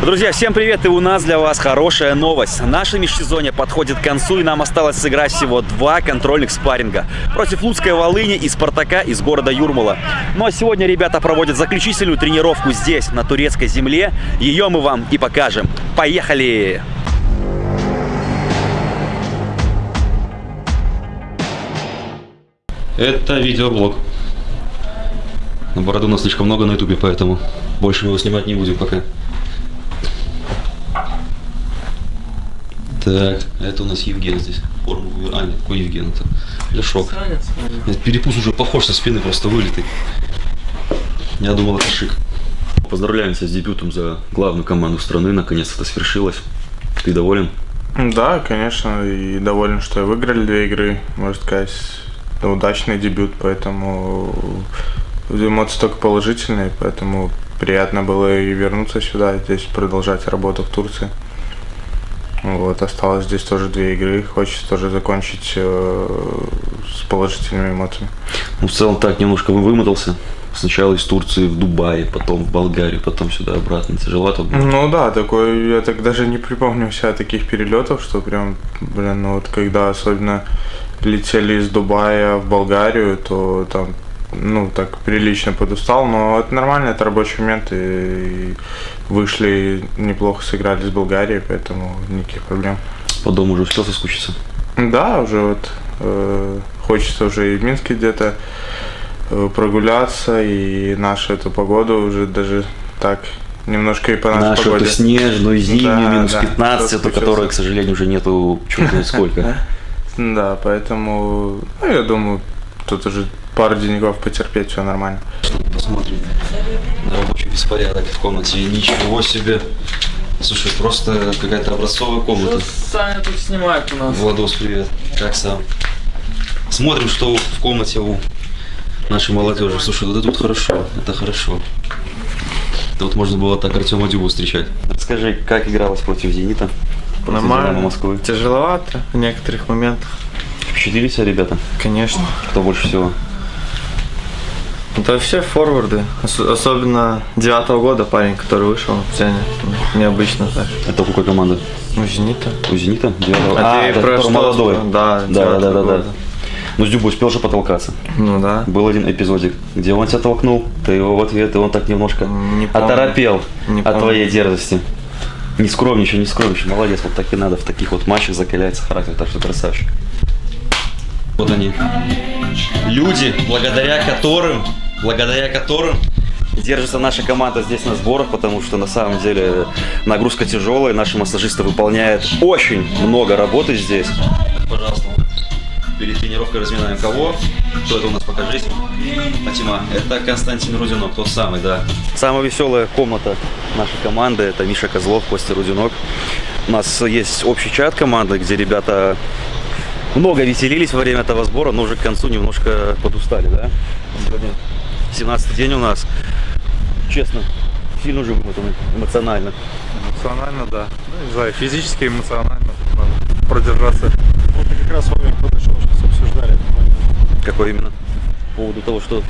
Друзья, всем привет! И у нас для вас хорошая новость. Наше межсезонье подходит к концу, и нам осталось сыграть всего два контрольных спарринга против Луцкой Волыни и Спартака из города Юрмала. Ну а сегодня ребята проводят заключительную тренировку здесь, на турецкой земле. Ее мы вам и покажем. Поехали! Это видеоблог. На бороду у нас слишком много на ютубе, поэтому больше мы его снимать не будем пока. Так, это у нас Евген здесь. Форму А, нет, какой Евген это? Ляшок. Нет, перепус уже похож со спины, просто вылитый. Я думал, это шик. Поздравляемся с дебютом за главную команду страны. Наконец это свершилось. Ты доволен? Да, конечно, и доволен, что выиграли две игры, можно сказать, удачный дебют, поэтому эмоции только положительные, поэтому приятно было и вернуться сюда, здесь продолжать работу в Турции. Вот, осталось здесь тоже две игры. Хочется тоже закончить э, с положительными эмоциями. Ну, в целом так немножко вымотался. Сначала из Турции в Дубае, потом в Болгарию, потом сюда обратно. Тяжеловато было? Ну да, такой, я так даже не припомню себя таких перелетов, что прям, блин, ну вот когда особенно летели из Дубая в Болгарию, то там ну, так прилично подустал, но это нормально, это рабочий момент, и, вышли, неплохо сыграли с Болгарией, поэтому никаких проблем. По дому уже успел соскучиться? Да, уже вот э, хочется уже и в Минске где-то э, прогуляться, и нашу эту погоду уже даже так немножко и по нашей Нашу погоде. эту снежную, зимнюю, Да, минус да, 15, эту, которой, к сожалению, уже нету черт знает сколько. Да, поэтому, ну, я думаю, тут уже пару деньков потерпеть, все нормально. Посмотрим на рабочий беспорядок в комнате. Ничего себе. Слушай, просто какая-то образцовая комната. Саня тут снимает у нас. Владос, привет. Как сам? Смотрим, что в комнате у нашей молодежи. Слушай, вот это вот хорошо. Это хорошо. Это вот можно было так Артема Дюбу встречать. Расскажи, как игралось против Зенита? Против «Динамо» Москвы. Тяжеловато в некоторых моментах. Впечатлили тебя ребята? Конечно. Кто больше всего? Это все форварды. Ос- особенно девятого года парень, который вышел Зене. Ну, Необычно так. Это у какой команды? У Зенита. У Зенита? Девятого? А, ты это про что? молодой. Да, да, да, да, да, да. года. Ну, с Дюбой успел же потолкаться. Ну да. Был один эпизодик, где он тебя толкнул, ты его в ответ, и он так немножко Не помню. оторопел Не от помню. твоей дерзости. Не скромничай, не скромничай, молодец, вот так и надо в таких вот матчах закаляется характер, так что красавчик. Вот они. Люди, благодаря которым, благодаря которым держится наша команда здесь на сборах, потому что на самом деле нагрузка тяжелая, наши массажисты выполняют очень много работы здесь. Пожалуйста, перед тренировкой разминаем кого? Кто это у нас, покажись. Фатима, это Константин Рудинок, тот самый, да. Самая веселая комната нашей команды, это Миша Козлов, Костя Рудинок. У нас есть общий чат команды, где ребята много веселились во время этого сбора, но уже к концу немножко подустали, да? Сегодня 17 день у нас. Честно, сильно уже вымотаны эмоционально. Эмоционально, да. Ну, не знаю, физически, эмоционально надо продержаться. Вот как раз с вами подошел, сейчас обсуждали этот момент. Какой именно? По поводу того, что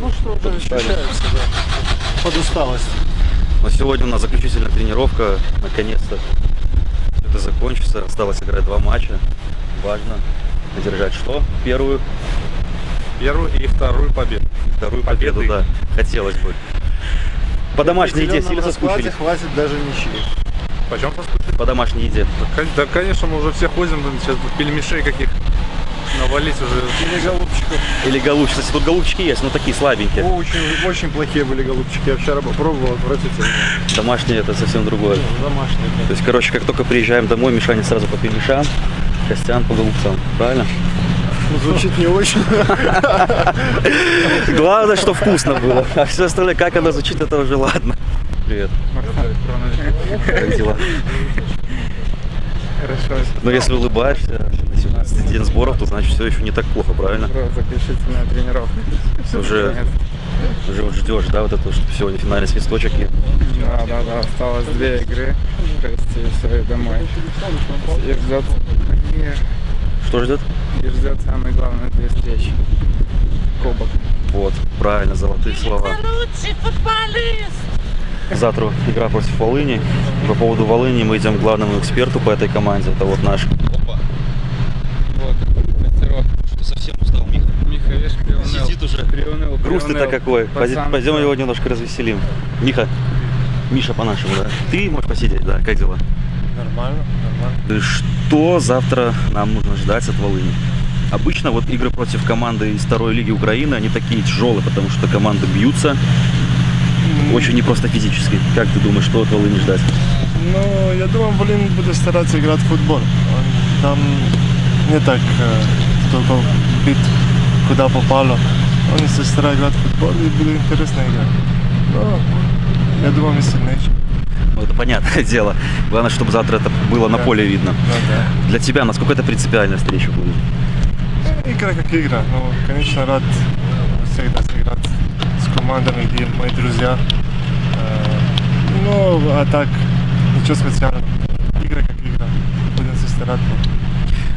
Ну что уже ощущается, да. Подусталость. Но сегодня у нас заключительная тренировка. Наконец-то это закончится. Осталось играть два матча. Важно одержать что? Первую, Первую и вторую победу. Вторую победу, Победы. да. Хотелось бы. По домашней еде сильно соскучились? хватит даже ничьи. Почем соскучились? По домашней еде. Да, конечно, мы уже все ходим, сейчас пельмешей каких навалить уже. Или голубчиков. Или голубчики. Кстати, тут голубчики есть, но такие слабенькие. О, очень, очень плохие были голубчики. Я вчера попробовал, отвратительно. Домашние это совсем другое. Домашние. То есть, короче, как только приезжаем домой, Мишаня сразу по пельмешам, Костян по голубцам. Правильно? Ну, звучит не очень. Главное, что вкусно было. А все остальное, как оно звучит, это уже ладно. Привет. Как дела? Хорошо. Но если улыбаешься на 17 день сборов, то значит все еще не так плохо, правильно? Заключительная тренировка. Уже, уже вот ждешь, да, вот это, чтобы сегодня финальный свисточек и Да, да, да, осталось две игры, провести и все, и домой. И ждет, что ждет? И ждет самое главное две встречи. Кубок. Вот, правильно, золотые слова. лучший футболист. Завтра игра против Волыни. По поводу Волыни мы идем к главному эксперту по этой команде. Это вот наш. Опа. Вот, мастерок. Что совсем устал, Миха? Миха, видишь, приуныл. Сидит уже. Приуныл, Грустный-то приуныл. какой. Пацан, Пойдем да. его немножко развеселим. Миха. Миша по-нашему, да. Ты можешь посидеть, да. Как дела? Нормально, нормально. И Что завтра нам нужно ждать от Волыни? Обычно вот игры против команды из второй лиги Украины, они такие тяжелые, потому что команды бьются очень непросто физически. Как ты думаешь, что от Волыни ждать? Ну, я думаю, Волин будет стараться играть в футбол. Там не так э, только бит куда попало. Он если старается играть в футбол, и будет интересно играть. Но я думаю, мы сильнее. Ну, это понятное дело. Главное, чтобы завтра это было на Да. поле видно. Ну, да. Для тебя насколько это принципиальная встреча будет? Игра как игра. Ну, конечно, рад всегда сыграть с командами, где мои друзья. Э, Ну, а так, ничего специального. Игра как игра. Будем стараться.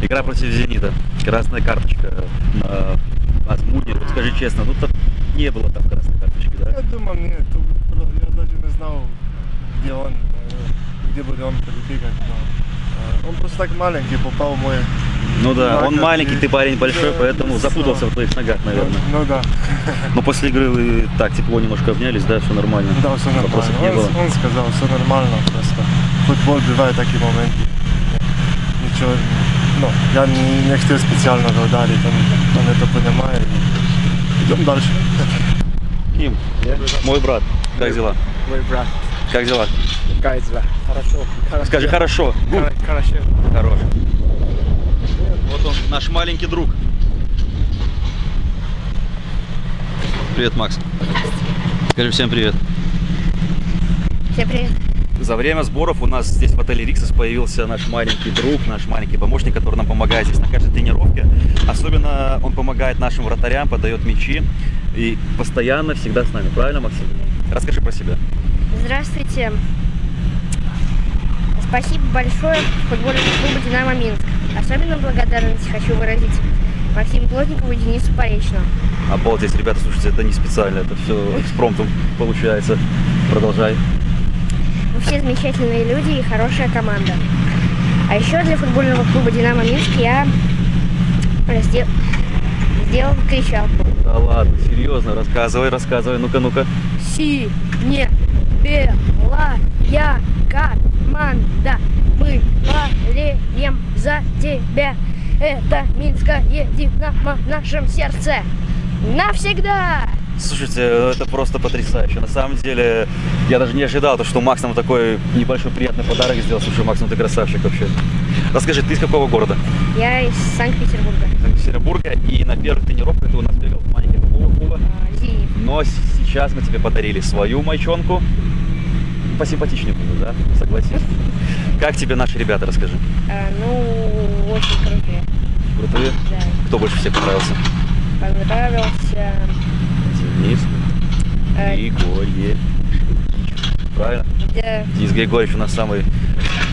Игра против Зенита. Красная карточка на. Вот скажи честно, ну там не было там красной карточки, да? Я думаю, нет. Я даже не знал, где он, э, где будет он перебегать. но, э, Он просто так маленький, попал в мой... Ну да, он Ладно, маленький, и- ты парень большой, да, поэтому запутался в твоих ногах, наверное. Ну, ну да. Но после игры вы так тепло немножко обнялись, да, все нормально. Да, все нормально. Вопросов не Он, было. он сказал, все нормально, просто футбол бывает такие моменты. Ничего, ну, я не, не хотел специально ударить, он, он это понимает. Идем дальше. Ким, мой брат, как дела? Мой брат. Как дела? Как дела? Хорошо. Скажи хорошо. Хоро- Хорошо. Хорош. Вот он, наш маленький друг. Привет, Макс. Скажи всем привет. Всем привет. За время сборов у нас здесь в отеле Риксос появился наш маленький друг, наш маленький помощник, который нам помогает здесь на каждой тренировке. Особенно он помогает нашим вратарям, подает мячи и постоянно всегда с нами. Правильно, Максим? Расскажи про себя. Здравствуйте. Спасибо большое футбольному клубу «Динамо Минск». Особенно благодарность хочу выразить Максиму Плотникову и Денису Поречному. Обалдеть, ребята, слушайте, это не специально, это все экспромтом получается. Продолжай. Вы все замечательные люди и хорошая команда. А еще для футбольного клуба «Динамо Минск» я сдел- сделал кричалку. Да ладно, серьезно, рассказывай, рассказывай, ну-ка, ну-ка. Си, не, белая команда. Мы болеем за тебя. Это Минское Динамо в нашем сердце. Навсегда! Слушайте, это просто потрясающе. На самом деле, я даже не ожидал, то, что Макс нам такой небольшой приятный подарок сделал. Слушай, Макс, ну ты красавчик вообще. Расскажи, ты из какого города? Я из Санкт-Петербурга. Санкт-Петербурга. И на первых тренировках ты у нас бегал в маленький футбольного клуба. Но сейчас мы тебе подарили свою майчонку. Посимпатичнее будет, да? Согласись. Как тебе наши ребята, расскажи. А, ну, очень крутые. Крутые? Да. Кто больше всех понравился? Понравился. Денис э, Григорьевич. Правильно? да, Денис Григорьевич у нас самый,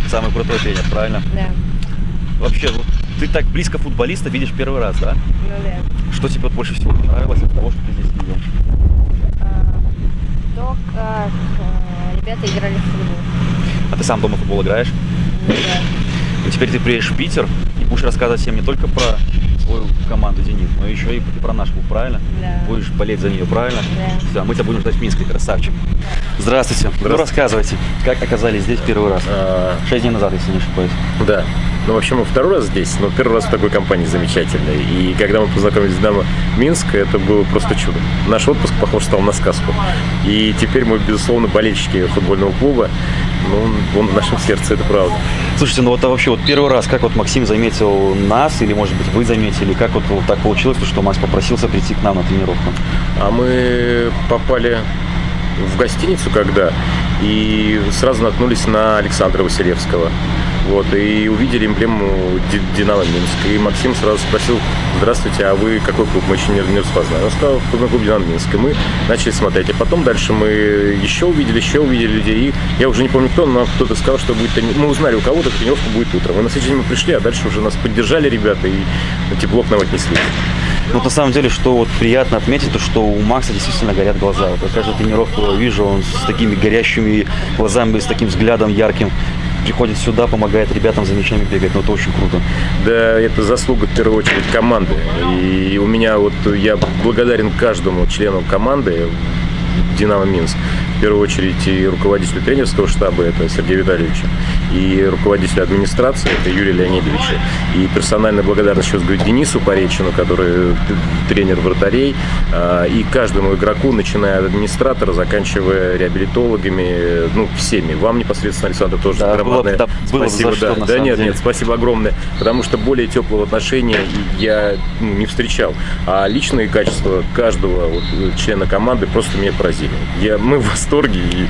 самый крутой тренер, правильно? да. Вообще, вот ты так близко футболиста видишь первый раз, да? Ну да. Что тебе вот больше всего понравилось от того, что ты здесь видел? А, то, как а, ребята играли в футбол. А ты сам дома в футбол играешь? Ну да. И теперь ты приедешь в Питер и будешь рассказывать всем не только про свою команду «Зенит», но еще и про наш клуб, правильно? Да. Будешь болеть за нее, правильно? Да. Все, мы тебя будем ждать в Минске, красавчик. Здравствуйте. Ну, рассказывайте, как оказались здесь первый раз? А, Шесть дней назад, если не ошибаюсь. да. Ну, вообще, мы второй раз здесь, но первый раз в такой компании замечательной. И когда мы познакомились с Динамо Минск, это было просто чудо. Наш отпуск, похож, стал на сказку. И теперь мы, безусловно, болельщики футбольного клуба. Ну, он в нашем сердце, это правда. Слушайте, ну вот а вообще вот первый раз, как вот Максим заметил нас, или может быть вы заметили, как вот, вот так получилось, то, что Макс попросился прийти к нам на тренировку? А мы попали в гостиницу когда и сразу наткнулись на Александра Василевского. Вот, и увидели эмблему Ди- Динамо Минск. И Максим сразу спросил, здравствуйте, а вы какой клуб? Мы еще не, не распознали. Он сказал, футбольный клуб Динамо Минск. И мы начали смотреть. А потом дальше мы еще увидели, еще увидели людей. И я уже не помню кто, но кто-то сказал, что будет Мы узнали, у кого-то тренировка будет утром. И на следующий день мы пришли, а дальше уже нас поддержали ребята и тепло к нам отнесли. Но на самом деле, что вот приятно отметить, то что у Макса действительно горят глаза. Вот каждую тренировку вижу, он с такими горящими глазами, с таким взглядом ярким приходит сюда, помогает ребятам за мячами бегать. Ну, это очень круто. Да, это заслуга в первую очередь команды. И у меня вот я благодарен каждому члену команды Динамо Минск. В первую очередь и руководителю тренерского штаба, это Сергей Витальевич, и руководителю администрации, это Юрий Леонидович. И персональная благодарность сейчас говорю Денису Поречину, который тренер вратарей, а, и каждому игроку, начиная от администратора, заканчивая реабилитологами, ну, всеми. Вам непосредственно, Александр, тоже Да, громадное было бы- да, было бы спасибо. что, да, да нет, деле. нет, спасибо огромное, потому что более теплого отношения я ну, не встречал. А личные качества каждого вот, члена команды просто меня поразили. Я, мы в восторге, и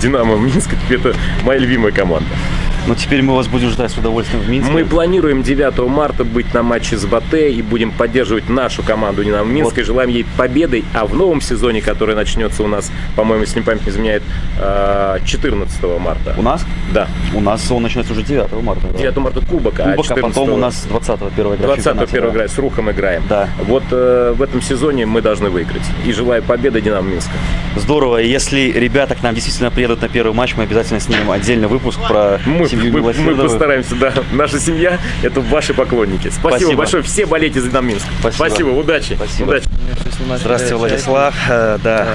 Динамо Минск это моя любимая команда. Но теперь мы вас будем ждать с удовольствием в Минске. Мы планируем 9 марта быть на матче с Батэ и будем поддерживать нашу команду Динамо Минск Вот. и желаем ей победы. А в новом сезоне, который начнется у нас, по-моему, если не память не изменяет, э, 14 марта. У нас? Да, У нас он начинается уже 9 марта. да. 9 марта Кубок, а Кубок, а 14 потом у нас 20 первая игра в 20 чемпионате, первая игра с Рухом играем. Да. Вот э, в этом сезоне мы должны выиграть. И желаю победы Динамо Минска. Здорово. Если ребята к нам действительно приедут на первый матч, мы обязательно снимем отдельный выпуск про Мы, семью мы- мы постараемся, да. Наша семья – это ваши поклонники. Спасибо, Спасибо. большое. Все болейте за Минск. Спасибо. удачи. Спасибо. Удачи. Здравствуйте, Владислав. Э, да.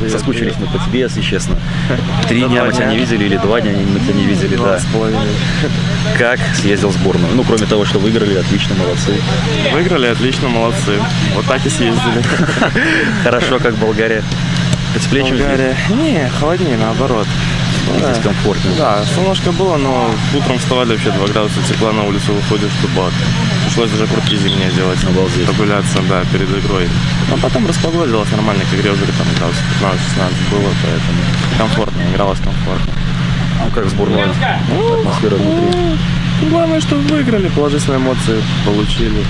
да. Соскучились мы по тебе, если честно. Три дня мы тебя не видели или два дня мы тебя не видели, да. Как съездил в сборную? Ну, кроме того, что выиграли, отлично, молодцы. Выиграли, отлично, молодцы. Вот так и съездили. Хорошо, как Болгария. Потеплее, чем? Болгария. Не, холоднее, наоборот. Здесь комфортно. Да, солнышко было, но утром вставали вообще 2 градуса тепла на улицу выходишь в дубак. Пришлось даже куртки зимние делать. Обалдеть. Прогуляться, да, перед игрой. Но потом распогодилось нормально, к игре уже там градусов 15-16 было, поэтому комфортно, игралось комфортно. Ну, как сборная атмосфера внутри. Ну, Главное, что выиграли, положительные эмоции получили.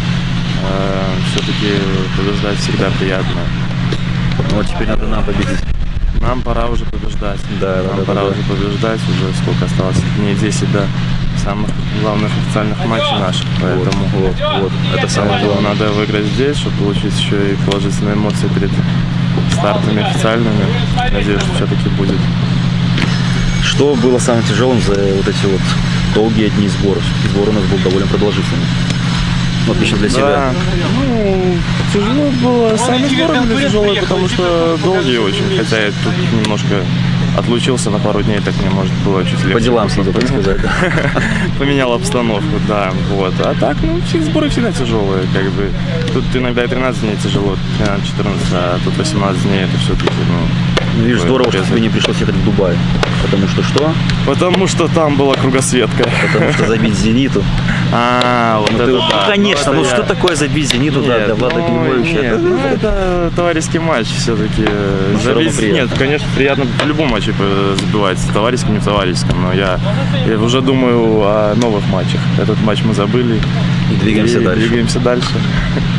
Все-таки побеждать всегда приятно. Ну, вот теперь надо нам победить. Нам пора уже побеждать. Да, Нам да, пора да. уже побеждать. Уже сколько осталось? Дней 10 до самых главных официальных матчей наших. Поэтому Вот, вот. Это самое главное. надо выиграть здесь, чтобы получить еще и положительные эмоции перед стартами официальными. Надеюсь, что все-таки будет. Что было самым тяжелым за вот эти вот долгие дни? Все-таки сбор у нас был довольно продолжительный. Ну, отлично для себя. Да, ну, тяжело было. Сами сборы были тяжелые, потому что долгие очень. Хотя я тут немножко отлучился на пару дней, так мне, может, было чуть легче. По делам съездил, так сказать. да. Поменял обстановку, да, вот. А так, ну, все сборы всегда тяжелые, как бы. Тут иногда и 13 дней тяжело, 13-14, а тут 18 дней, это все-таки, ну... Ну, Видишь, здорово, что тебе не пришлось ехать в Дубай. Потому что что? Потому что там была кругосветка. Потому что забить «Зениту». А, вот Ну, это ты- да. ну, конечно, ну я- что такое забить «Зениту» да, Нет, для Влада ну, Климовича? нет, Это- ну, это товарищеский матч все-таки. Приятно. Нет, конечно, приятно в любом матче э, забивать, в товарищеском, не в товарищеском, но я, я уже думаю о новых матчах. Этот матч мы забыли. И двигаемся и дальше. Двигаемся дальше.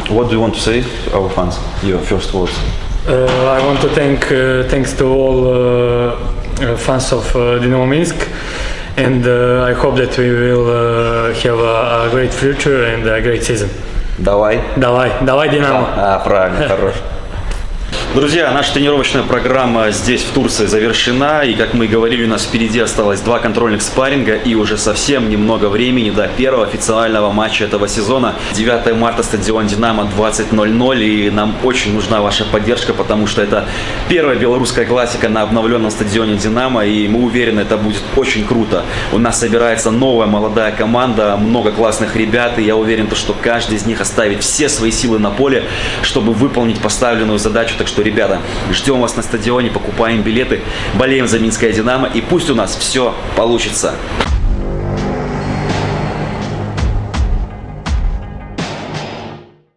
What do you want to say, our fans? Your first words. Uh, I want to thank uh, thanks to all uh, uh, fans of uh, Dynamo Minsk, and uh, I hope that we will uh, have a, a great future and a great season. Давай. Давай, давай, Динамо! А, правильно, хорош. Друзья, наша тренировочная программа здесь, в Турции, завершена. И, как мы и говорили, у нас впереди осталось два контрольных спарринга и уже совсем немного времени до первого официального матча этого сезона. 9 марта, стадион «Динамо», 20.00. И нам очень нужна ваша поддержка, потому что это первая белорусская классика на обновленном стадионе «Динамо». И мы уверены, это будет очень круто. У нас собирается новая молодая команда, много классных ребят. И я уверен, то, что каждый из них оставит все свои силы на поле, чтобы выполнить поставленную задачу. Так что, ребята, ждем вас на стадионе, покупаем билеты, болеем за Минское Динамо и пусть у нас все получится.